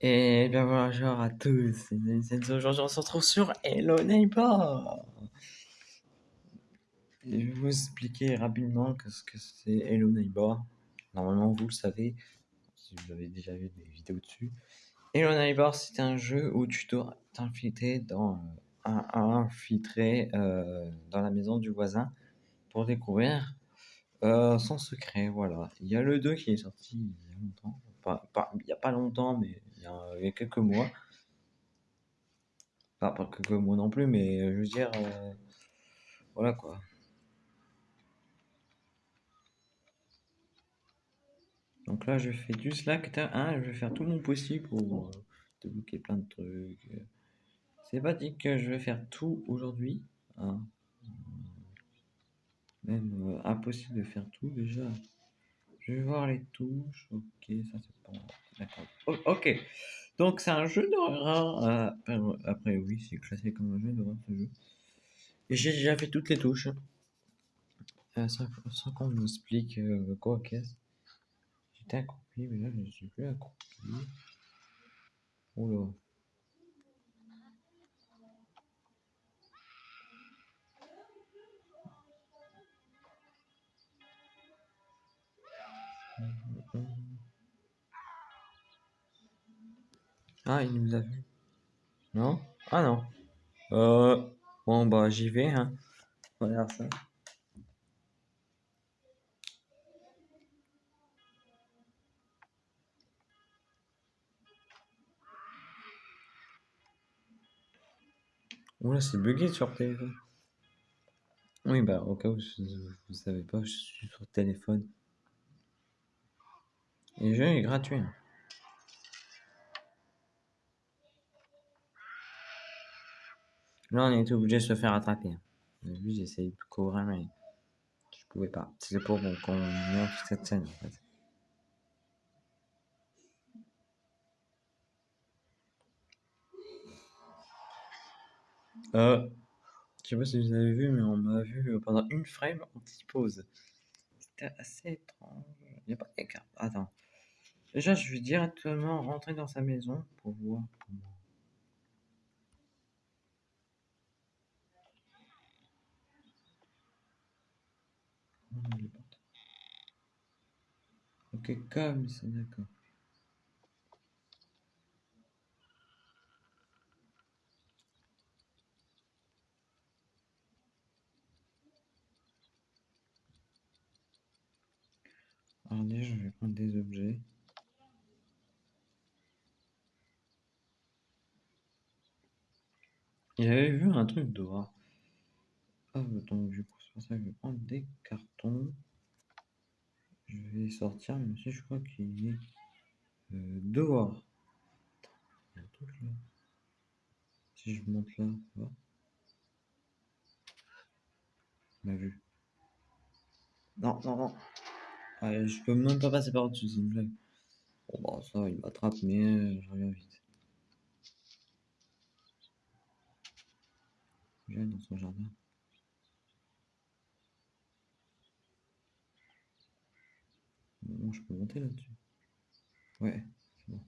Et bien voilà, bonjour à tous. Aujourd'hui, on se retrouve sur Hello Neighbor. Je vais vous expliquer rapidement ce que c'est Hello Neighbor. Normalement, vous le savez, si vous avez déjà vu des vidéos dessus. Hello Neighbor, c'est un jeu où tu dois t'infiltrer dans, euh, dans la maison du voisin pour découvrir euh, son secret. Voilà. Il y a le 2 qui est sorti il y a longtemps. Il n'y a pas longtemps, mais il y a, quelques mois. pas quelques mois non plus, mais je veux dire, euh, voilà quoi. Donc là, je fais du Slack. Hein, je vais faire tout mon possible pour euh, débloquer plein de trucs. C'est pas dit que je vais faire tout aujourd'hui. Hein. Même euh, impossible de faire tout déjà. Je vais voir les touches. Ok, ça c'est pas. D'accord. ok. Donc c'est un jeu d'horreur. Euh, après, oui, c'est classé comme un jeu d'horreur ce jeu. J'ai déjà fait toutes les touches. Euh, sans, qu'on nous explique euh, quoi qu'est-ce? J'étais accroupi, mais là je ne suis plus accroupi. Oula. Ah, il nous a vu. Non? Ah non. Euh, bon, bah j'y vais. Hein. Regarde. Oula, c'est bugué sur téléphone. Oui, bah au cas où vous savez pas, je suis sur téléphone. Et le jeu est gratuit. Hein. Là, on était obligé de se faire attraper. Début, j'ai essayé de courir, mais je pouvais pas. C'est pour qu'on montre cette scène, en fait. Euh, je sais pas si vous avez vu, mais on m'a vu pendant une frame en petite pause. C'était assez étrange. Il n'y a pas d'écart. Attends. Déjà, je vais directement rentrer dans sa maison pour voir. Ok, d'accord. Alors je vais prendre des objets. J'avais vu un truc dehors. Ah, donc du coup, c'est pour ça que je vais prendre des cartons. Je vais sortir, mais aussi je crois qu'il est euh, dehors. Il y a un truc là. Si je monte là, ça va. m'a vu. Non, non, non. je peux même pas passer par-dessus, c'est une blague. Bon, bah, ça, il m'attrape, mais euh, je reviens vite. Viens dans son jardin. Je peux monter là-dessus. Ouais, c'est bon.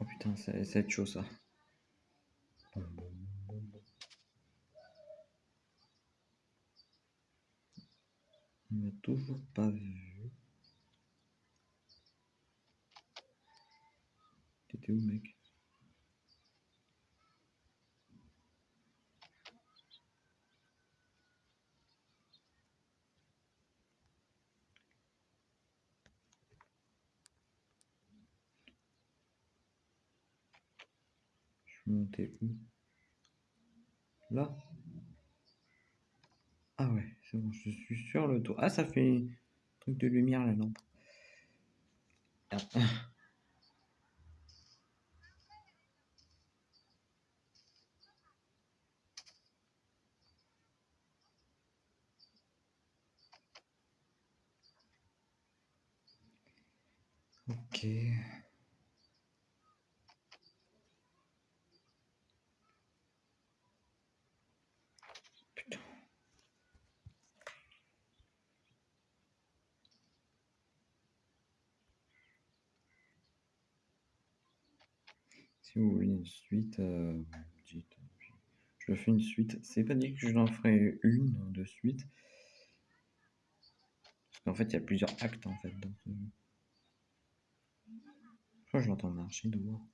Oh putain, c'est chaud ça. On m'a toujours pas vu. T'étais où, mec? Monté où? Là? Ah ouais, c'est bon, je suis sur le toit. Ah, ça fait un truc de lumière la lampe. Ah. Ok. Putain. Une suite, euh. Je fais une suite. C'est pas dit que je l'en ferai une de suite. Parce qu'en fait, il y a plusieurs actes en fait ce jeu. Je je l'entends marcher dehors.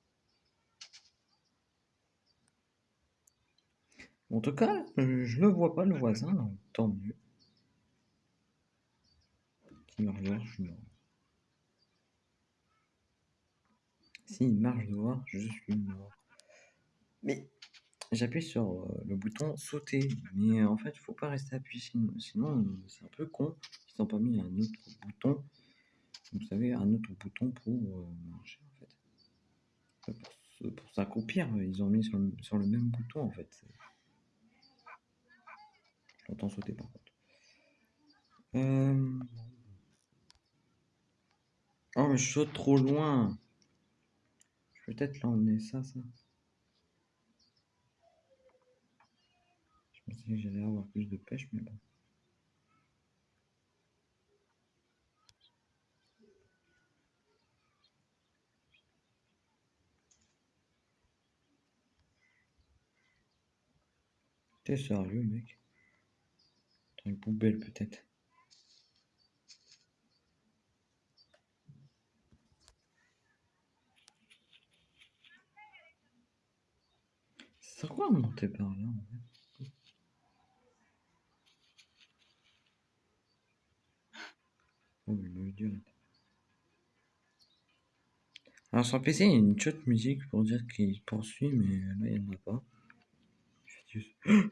En tout cas, je ne vois pas le voisin, donc tant mieux. Qui suis mort. S'il marche dehors, je suis mort. Mais j'appuie sur euh, le bouton sauter. Mais en fait, il faut pas rester appuyé, sinon, c'est un peu con. Ils n'ont pas mis un autre bouton. Vous savez, un autre bouton pour euh, marcher en fait. Pour, pour s'accroupir, ils ont mis sur le, sur le même bouton en fait. J'entends sauter par contre. Euh... Oh mais je saute trop loin. Peut-être l'emmener ça, ça. Je pensais que j'allais avoir plus de pêche, mais bon. T'es sérieux, mec? Une poubelle peut-être. C'est quoi monter par là en fait? Oh, Alors sur PC, il y a une chouette musique pour dire qu'il poursuit, mais là, il n'y en a pas. Je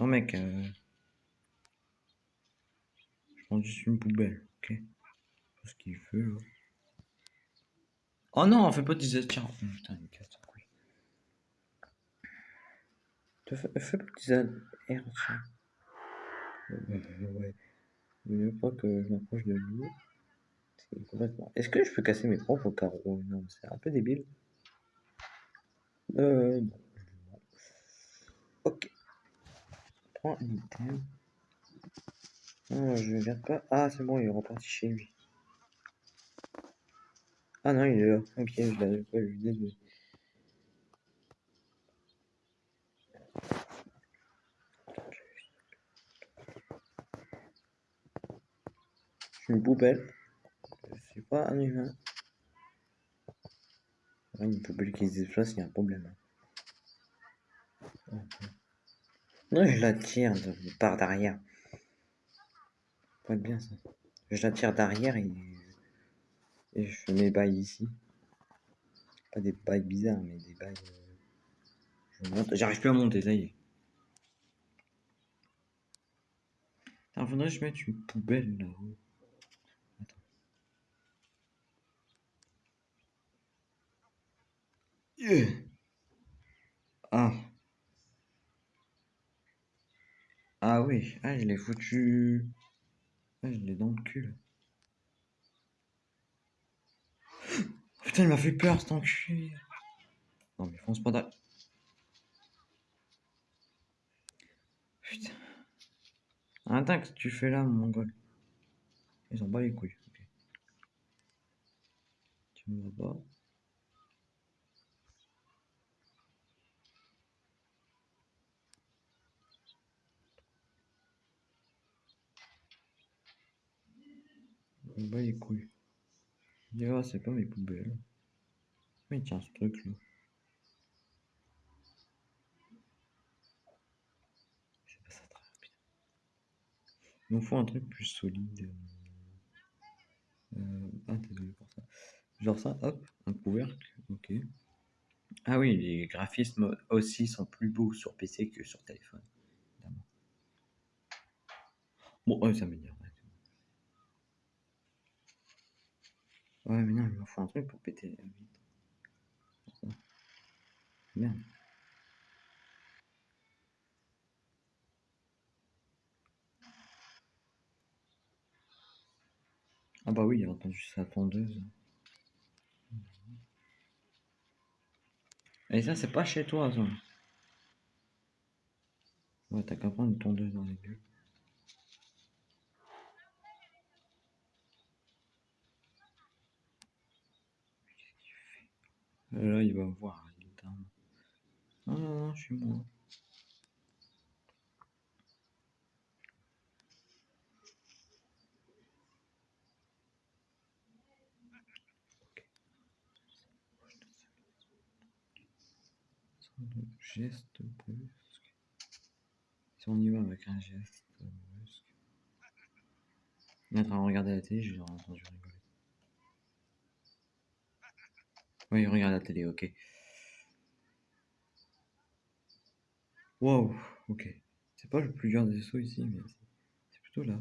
Oh mec, euh prends juste une poubelle, ok? Ce qu'il là. Oh non, on fait pas de tiens. Putain, casse Fais, pas de R, tiens. Ouais. Veut pas que je m'approche de lui. Complètement... Est-ce que je peux casser mes propres carreaux? Non, c'est un peu débile. Euh, non. Ok. Prends un item. Non, je viens pas. Ah, c'est bon, il est reparti chez lui. Ah non, il est là. Ok, je l'avais pas vu, désolé. Une poubelle. C'est pas un humain. Une poubelle qui se déplace, il y a un problème. Non, je la tire de part d'arrière bien ça. Je la tire d'arrière et... je fais mes bails ici. Pas des bails bizarres, mais des bails. Euh, j'arrive plus à monter, ça y est. Il faudrait que je mette une poubelle là-haut. Ah. Ah oui, ah, je l'ai foutu. Ah, je l'ai dans le cul. putain, il m'a fait peur cet enculé. Non, mais fonce pas. Putain. Attends, qu'est-ce que tu fais là, mon mongol Ils ont pas les couilles. Tu me vois pas. Bah les couilles. C'est pas mes poubelles. Mais tiens, ce truc là. C'est pas ça très rapide. Il nous faut un truc plus solide. Euh... Ah, désolé pour ça. Genre ça, hop, un couvercle, ok. Ah oui, les graphismes aussi sont plus beaux sur PC que sur téléphone. Bon, ça m'énerve. Ouais, mais non, il me faut un truc pour péter. Merde. Ah bah oui, il a entendu sa tondeuse. Et ça, c'est pas chez toi, ça. Ouais, t'as qu'à prendre une tondeuse dans les. Là, il va voir. Non, non, non, je suis moi. Geste brusque. Si on y va avec un geste brusque. Il en train de regarder la télé, je l'ai entendu rigoler. Oui, regarde la télé, ok. Wow, ok. C'est pas le plus dur des sauts ici, mais c'est plutôt là.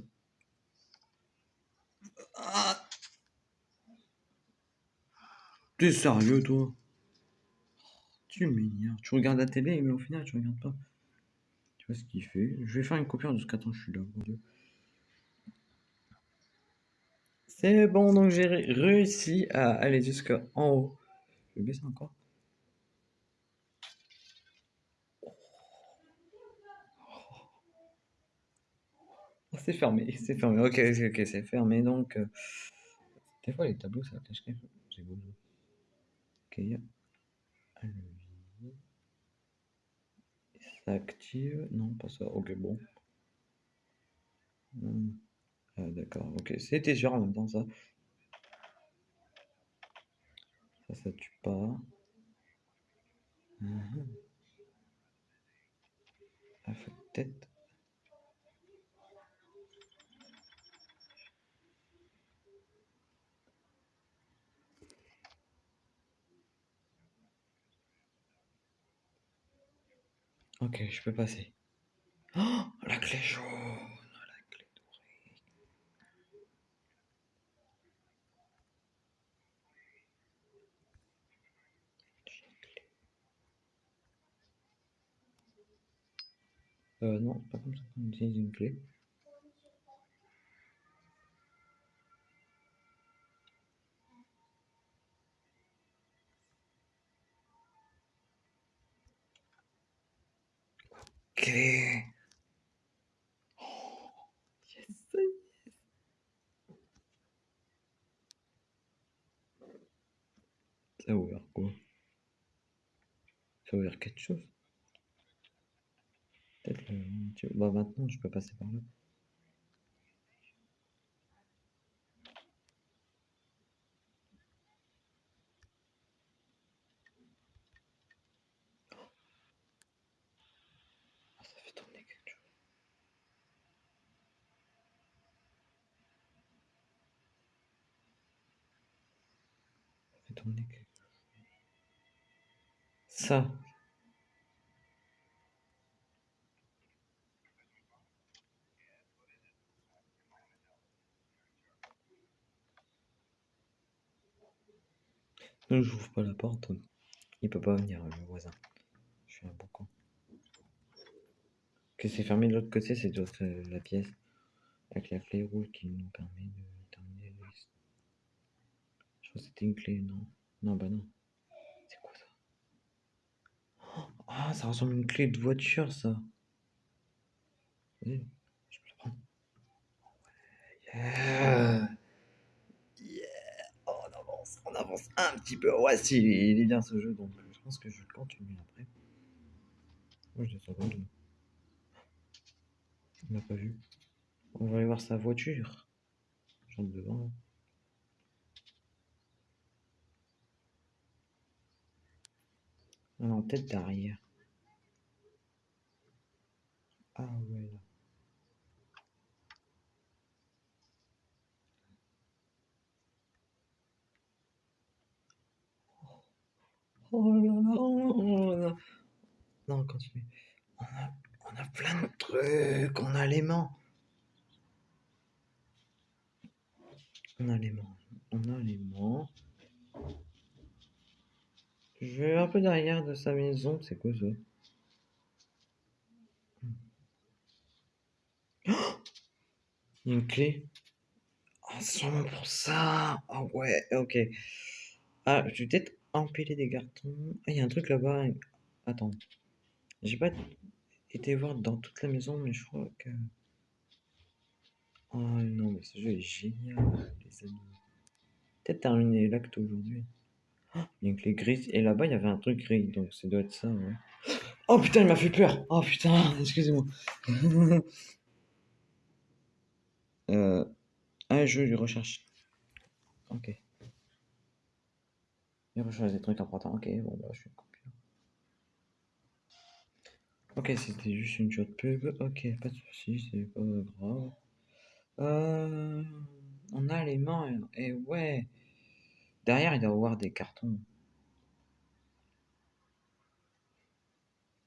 Ah T'es sérieux, toi? Tu m'énerves. Tu regardes la télé, mais au final, tu regardes pas. Tu vois ce qu'il fait Je vais faire une coupure de ce qu'attends, je suis là, mon dieu. C'est bon, donc j'ai réussi à aller jusqu'en haut. Oh, c'est fermé, c'est fermé. Ok, ok, c'est fermé. Donc, euh, des fois les tableaux ça cache quelque chose. J'ai. Ok, Ça active. Non, pas ça. Ok, bon. Hmm. Ah, d'accord. Ok, c'était sûr en même temps ça. Ça, ça tue pas. Mmh. Ah, peut-être Ok, je peux passer. Oh, la clé jaune, Euh, non, pas comme ça qu'on utilise une clé. clé. Oh, yes, yes. Ça a ouvert quoi? Ça a ouvert quelque chose? Peut-être maintenant je peux passer par là. Ça. Non, j'ouvre pas la porte. Il peut pas venir, le voisin. Je suis un bon con. Que c'est fermé de l'autre côté, c'est de la pièce. Avec la clé rouge qui nous permet de terminer le Je crois que c'était une clé, non? Non, bah non. C'est quoi ça? Ah, ça ressemble à une clé de voiture, ça. Oui, je peux le prendre. Yeah. Avance, un petit peu. Ouais, si, il est bien ce jeu, donc je pense que je continuer après. Moi, je de On l'a pas vu. On va aller voir sa voiture. J'entre devant. Ah non, tête derrière. Ah ouais, là. Oh là là, oh là là. Non, continue. On a, on a plein de trucs. On a l'aimant. On a l'aimant. On a l'aimant. Je vais un peu derrière de sa maison. C'est quoi ça? Une clé Ah, son pour ça Ah ouais, ok. Ah, je vais peut-être empiler des cartons. Ah, il y a un truc là-bas. Attends. J'ai pas été voir dans toute la maison, mais je crois que... Oh non, mais ce jeu est génial, les amis. Peut-être terminer l'acte aujourd'hui. Il y a une clé grise. Et là-bas, il y avait un truc gris. Donc ça doit être ça, ouais. Oh putain, il m'a fait peur. Oh putain, excusez-moi. euh... Un jeu de recherche. Ok. Il des trucs importants. Ok, bon bah je suis. Ok, c'était juste une shot pub. Ok, pas de soucis, c'est pas grave. Euh... On a les mains. Et ouais. Derrière, il doit y avoir des cartons.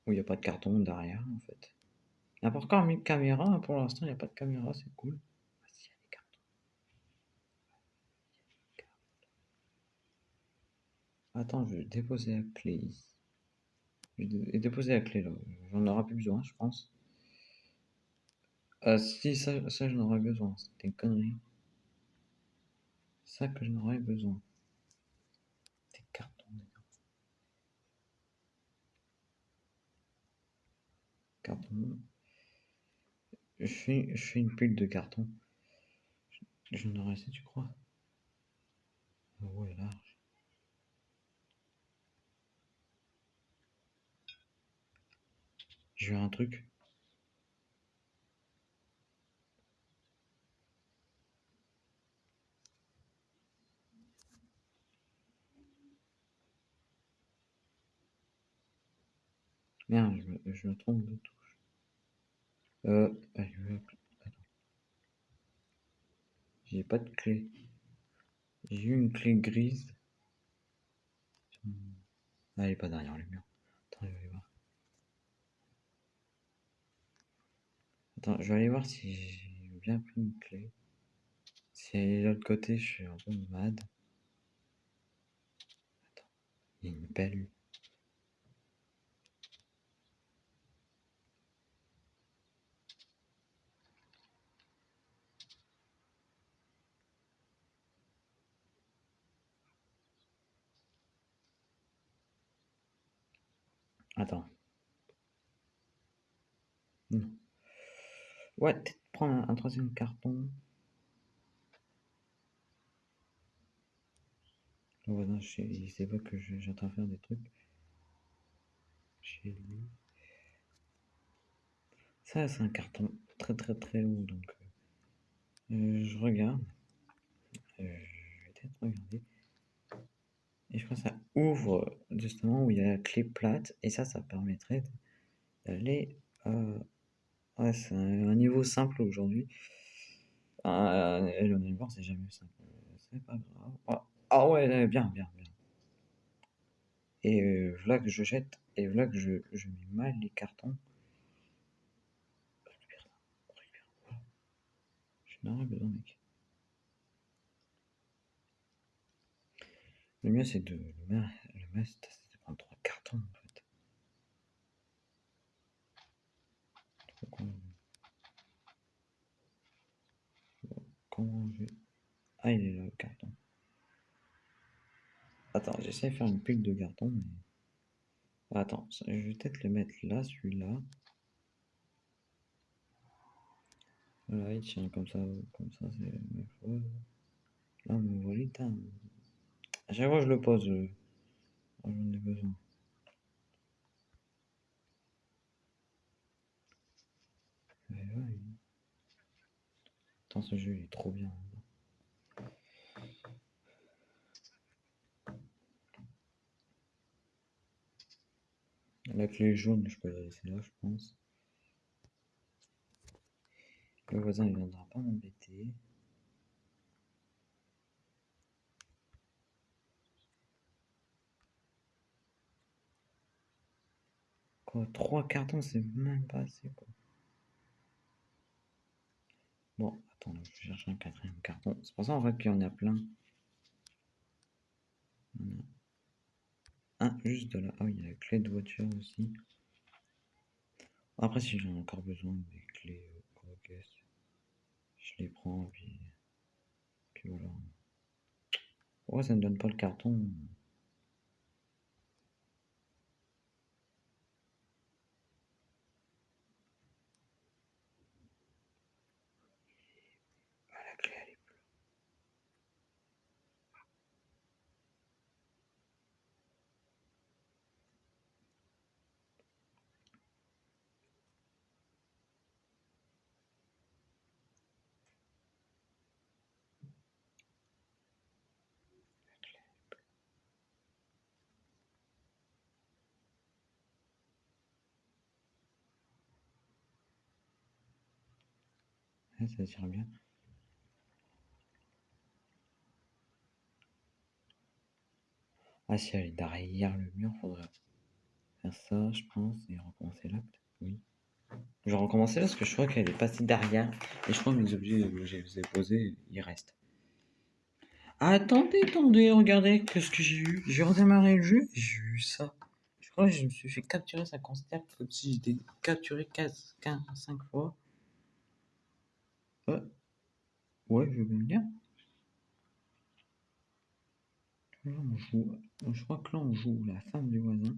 Où il n'y a pas de carton derrière, en fait. Pas encore mis de caméra. Pour l'instant, il n'y a pas de caméra, c'est cool. Ah, si, il y a des cartons. Attends, je vais déposer la clé ici. Je vais déposer la clé là. J'en aurai plus besoin, je pense. Ah si, ça, ça j'en aurais besoin. C'était une connerie. Ça que j'en aurais besoin. Des cartons. Carton. Je fais, je fais une pile de carton. J'en aurais assez, tu crois Ah Ouais, large. J'ai un truc. Merde, je me, je me trompe de touche. Euh. J'ai pas de clé. J'ai une clé grise. Elle est pas derrière le mur. Attends, je vais aller voir. Attends, je vais aller voir si j'ai bien pris une clé. Si elle est de l'autre côté, je suis un peu mad. Attends, il y a une belle. Attends. Non. Ouais, peut-être prendre un, troisième carton. Le voisin, sais- il sait pas que je- j'ai en train de faire des trucs. Chez lui. Ça, c'est un carton très très très haut, donc euh, je regarde. Euh, je vais peut-être regarder. Et je crois que ça ouvre justement où il y a la clé plate, et ça, ça permettrait d'aller. Euh... Ouais, c'est un, niveau simple aujourd'hui. Euh, et le c'est jamais simple. C'est pas grave. Ah, ah ouais, bien, bien, bien. Et euh, voilà que je jette, et voilà que je, je mets mal les cartons. Je n'en besoin, mec. Le mieux, c'est de le le c'est de prendre trois cartons, en fait. Donc, on- Ah, il est là, le carton. Attends, j'essaie de faire une pile de cartons, mais... Attends, je vais peut-être le mettre là, celui-là. Voilà, il tient comme ça, comme ça, c'est la même chose. Là, mais voilà. À chaque fois je le pose, euh, j'en ai besoin. Ce jeu, il est trop bien. La clé jaune, je peux la laisser là, je pense. Le voisin, il viendra pas m'embêter. Quoi, trois cartons, c'est même pas assez, quoi. Bon, attends, je cherche un quatrième carton. C'est pour ça, en fait, qu'il y en a plein. Il y en a un juste là. Ah il y a la clé de voiture aussi. Après, si j'en ai encore besoin des clés euh, je les prends, puis, puis voilà. Pourquoi ça ne donne pas le carton ça tire bien. Ah, si elle est derrière le mur, faudrait faire ça, je pense, et recommencer là, Oui. Je recommencer là parce que je crois qu'elle est passée derrière. Et je crois que mes objets que je les ai posés, ils restent. Attendez, attendez, regardez qu'est-ce que j'ai eu. J'ai redémarré le jeu j'ai eu ça. Je crois que je me suis fait capturer sa constante comme si j'étais capturé 15, 15, 5 fois. Ouais, je veux bien. Là, on joue. Je crois que là, on joue la femme du voisin.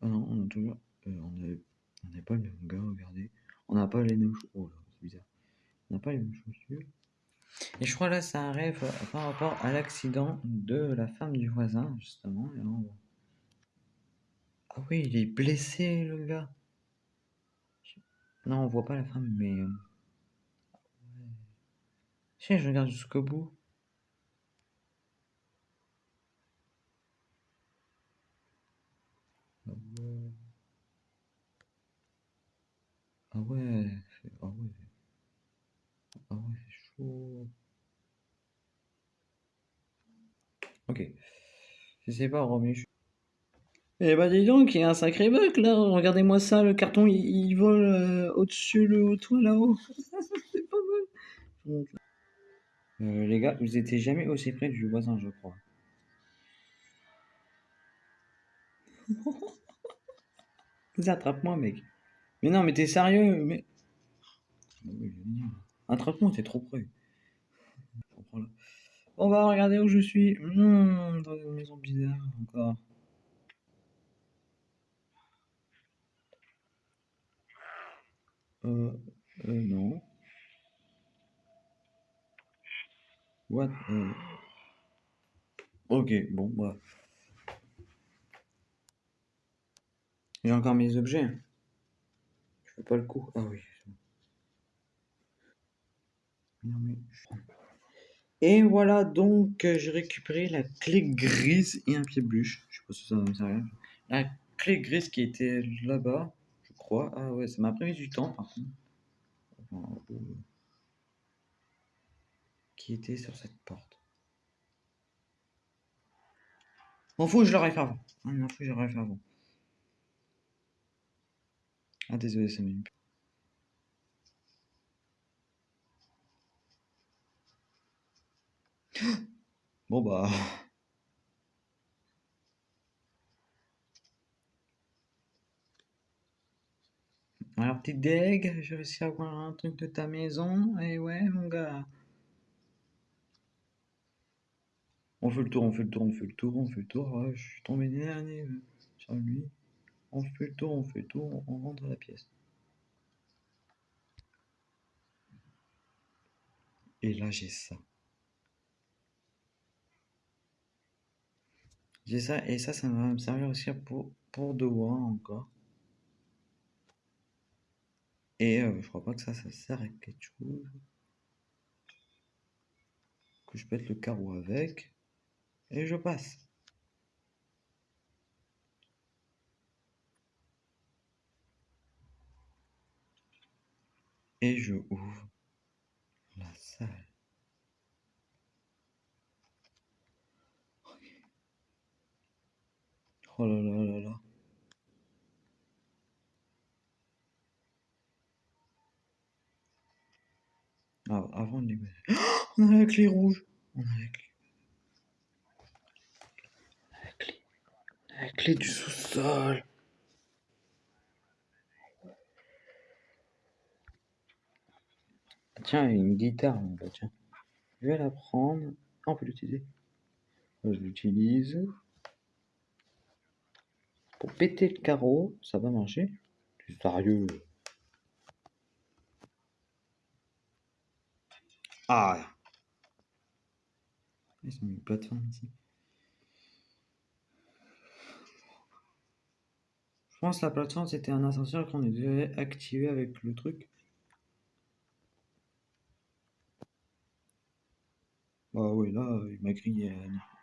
Ah non, on a toujours. Euh, on n'a pas le même gars, regardez. On n'a pas les mêmes choses. Oh là, c'est bizarre. On n'a pas les mêmes chaussures. Et je crois là, ça arrive par rapport à l'accident de la femme du voisin, justement. Ah oui, il est blessé, le gars. Non, on voit pas la femme, mais. Si, je regarde jusqu'au bout. Ah ouais. Ah ouais. Ah ouais. Ah ouais, chaud. Ok. Je sais pas, Romy. Eh bah dis donc, il y a un sacré bug là. Regardez-moi ça, le carton il, vole euh, au-dessus le toit là-haut. c'est pas mal. Euh, les gars, vous étiez jamais aussi près du voisin, je crois. Attrape-moi, mec. Mais non, mais t'es sérieux, mais. Attrape-moi, t'es trop près. On va regarder où je suis. Mmh, dans une maison bizarre encore. Euh, euh non. What? Euh... Ok, bon, bah. J'ai encore mes objets. Je fais pas le coup. Ah oui. Et voilà donc, euh, j'ai récupéré la clé grise et un pied bûche. Je sais pas si ça me sert La clé grise qui était là-bas, je crois. Ah ouais, ça m'a pris du temps par contre. Qui était sur cette porte. M'en fous, je l'aurais fait avant. M'en fous, je l'aurais fait avant. Ah désolé, ça m'a Bon bah. Alors, petite deg, j'ai réussi à avoir un truc de ta maison. Et ouais, mon gars. On fait le tour, on fait le tour, on fait le tour, on fait le tour. je suis tombé dernier euh, sur lui. On fait le tour, on fait le tour, on rentre à la pièce. Et là, j'ai ça. J'ai ça, et ça, ça va me servir aussi pour, pour devoir encore. Et euh, je crois pas que ça, ça sert à quelque chose. Que je pète le carreau avec. Et je passe. Et je ouvre la salle. Oh là là là là. Ah, avant de les On a la clé rouge. On a la clé. La clé. La clé du sous-sol. Tiens, une guitare, bah tiens. Je vais la prendre. Ah, on peut l'utiliser. Je l'utilise. Pour péter le carreau, ça va marcher C'est sérieux Ah Ils ont mis une plateforme ici. Je pense la plateforme c'était un ascenseur qu'on devait activer avec le truc. Bah oui, là, il m'a grillé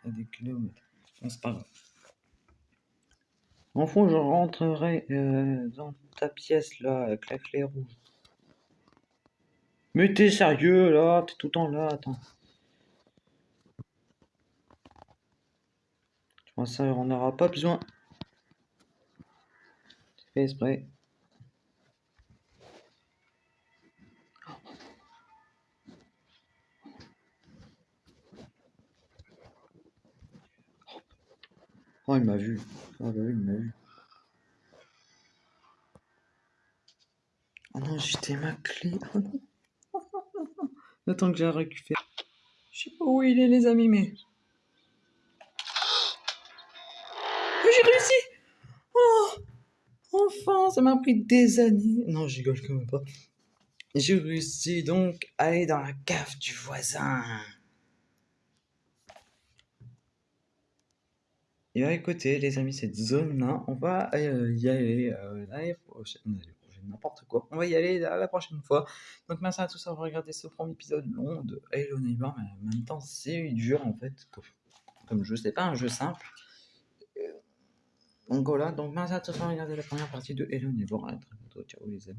à, des kilomètres. c'est pas grave. En fond, je rentrerai euh, dans ta pièce là avec la clé rouge. Mais t'es sérieux là? T'es tout le temps là, attends. Tu vois ça, on n'aura pas besoin. Oh, il m'a vu. Oh, bah il m'a vu. Oh non, j'étais ma clé. Oh que j'ai récupéré. Je sais pas où il est, les amis, mais. J'ai réussi! Enfin, ça m'a pris des années. Non, je rigole quand même pas. J'ai réussi donc à aller dans la cave du voisin. Et à écouter, les amis, cette zone-là, on va euh, y aller euh, n'importe quoi. On va y aller la, prochaine fois. Donc merci à tous d'avoir regardé ce premier épisode long de Hello Neighbor, mais en même temps c'est dur en fait. Comme jeu, c'est pas un jeu simple. Voilà, donc merci à tous d'avoir regardé la première partie de Hello Neighbor. À très bientôt, ciao les amis.